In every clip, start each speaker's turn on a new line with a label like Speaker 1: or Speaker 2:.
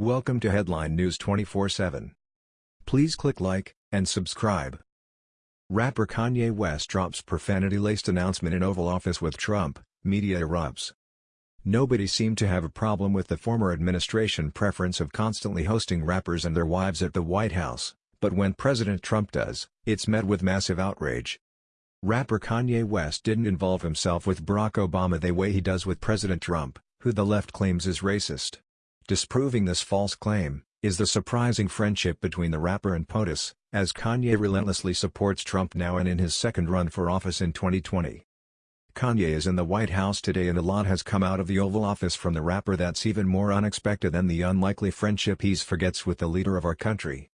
Speaker 1: Welcome to Headline News 24/7. Please click like and subscribe. Rapper Kanye West drops profanity-laced announcement in Oval Office with Trump, media erupts. Nobody seemed to have a problem with the former administration preference of constantly hosting rappers and their wives at the White House, but when President Trump does, it's met with massive outrage. Rapper Kanye West didn't involve himself with Barack Obama the way he does with President Trump, who the left claims is racist. Disproving this false claim, is the surprising friendship between the rapper and POTUS, as Kanye relentlessly supports Trump now and in his second run for office in 2020. Kanye is in the White House today and a lot has come out of the Oval Office from the rapper that's even more unexpected than the unlikely friendship he's forgets with the leader of our country.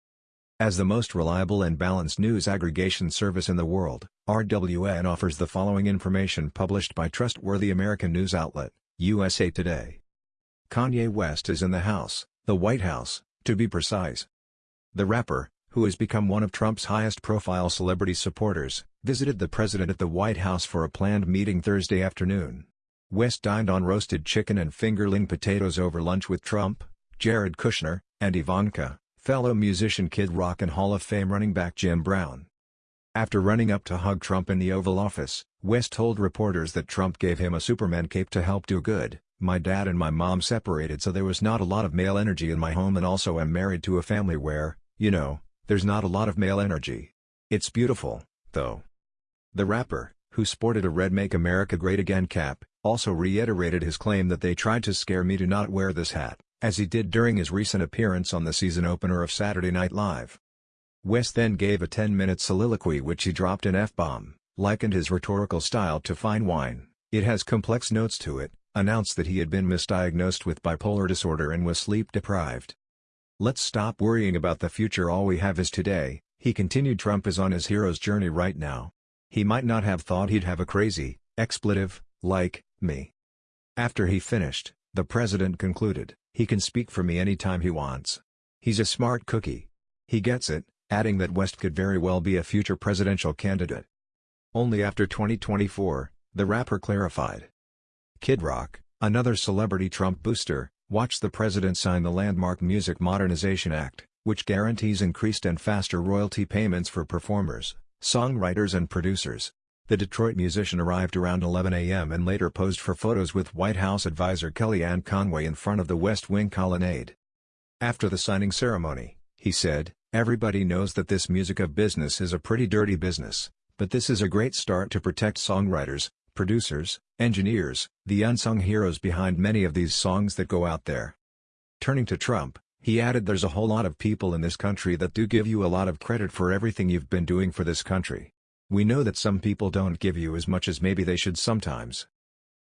Speaker 1: As the most reliable and balanced news aggregation service in the world, RWN offers the following information published by trustworthy American news outlet, USA Today. Kanye West is in the House, the White House, to be precise. The rapper, who has become one of Trump's highest-profile celebrity supporters, visited the president at the White House for a planned meeting Thursday afternoon. West dined on roasted chicken and fingerling potatoes over lunch with Trump, Jared Kushner, and Ivanka, fellow musician Kid Rock and Hall of Fame running back Jim Brown. After running up to hug Trump in the Oval Office, West told reporters that Trump gave him a Superman cape to help do good, my dad and my mom separated so there was not a lot of male energy in my home and also I'm married to a family where, you know, there's not a lot of male energy. It's beautiful, though. The rapper, who sported a red Make America Great Again cap, also reiterated his claim that they tried to scare me to not wear this hat, as he did during his recent appearance on the season opener of Saturday Night Live. West then gave a 10-minute soliloquy which he dropped an F-bomb, likened his rhetorical style to fine wine, it has complex notes to it, announced that he had been misdiagnosed with bipolar disorder and was sleep-deprived. Let's stop worrying about the future all we have is today, he continued Trump is on his hero's journey right now. He might not have thought he'd have a crazy, expletive, like, me. After he finished, the president concluded, he can speak for me anytime he wants. He's a smart cookie. He gets it, adding that West could very well be a future presidential candidate. Only after 2024, the rapper clarified. Kid Rock, another celebrity Trump booster, watched the president sign the landmark Music Modernization Act, which guarantees increased and faster royalty payments for performers, songwriters and producers. The Detroit musician arrived around 11 a.m. and later posed for photos with White House advisor Kellyanne Conway in front of the West Wing colonnade. After the signing ceremony, he said, Everybody knows that this music of business is a pretty dirty business, but this is a great start to protect songwriters, producers, engineers, the unsung heroes behind many of these songs that go out there. Turning to Trump, he added there's a whole lot of people in this country that do give you a lot of credit for everything you've been doing for this country. We know that some people don't give you as much as maybe they should sometimes.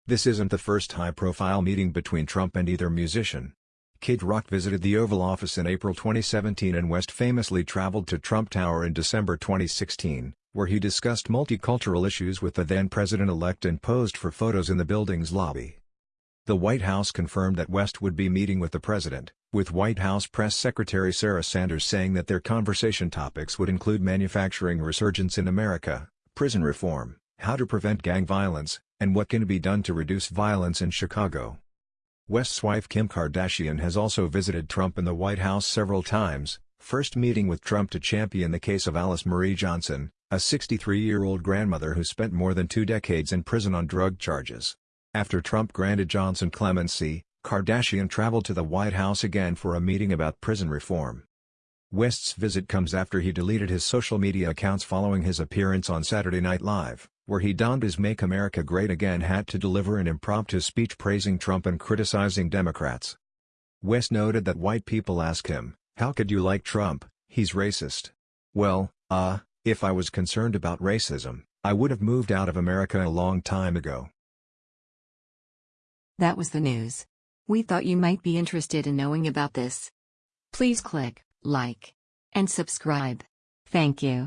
Speaker 1: This isn't the first high-profile meeting between Trump and either musician. Kid Rock visited the Oval Office in April 2017 and West famously traveled to Trump Tower in December 2016, where he discussed multicultural issues with the then president-elect and posed for photos in the building's lobby. The White House confirmed that West would be meeting with the president, with White House Press Secretary Sarah Sanders saying that their conversation topics would include manufacturing resurgence in America, prison reform, how to prevent gang violence, and what can be done to reduce violence in Chicago. West's wife Kim Kardashian has also visited Trump in the White House several times, first meeting with Trump to champion the case of Alice Marie Johnson, a 63-year-old grandmother who spent more than two decades in prison on drug charges. After Trump granted Johnson clemency, Kardashian traveled to the White House again for a meeting about prison reform. West's visit comes after he deleted his social media accounts following his appearance on Saturday Night Live, where he donned his Make America Great Again hat to deliver an impromptu speech praising Trump and criticizing Democrats. West noted that white people ask him, how could you like Trump, he's racist. Well, uh, if I was concerned about racism, I would have moved out of America a long time ago.
Speaker 2: That was the news. We thought you might be interested in knowing about this. Please click like and subscribe. Thank you.